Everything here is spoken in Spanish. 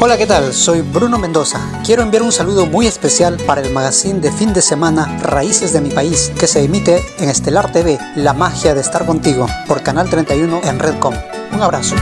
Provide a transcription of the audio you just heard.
Hola, ¿qué tal? Soy Bruno Mendoza. Quiero enviar un saludo muy especial para el magazine de fin de semana Raíces de mi país, que se emite en Estelar TV, La magia de estar contigo, por Canal 31 en Redcom. Un abrazo.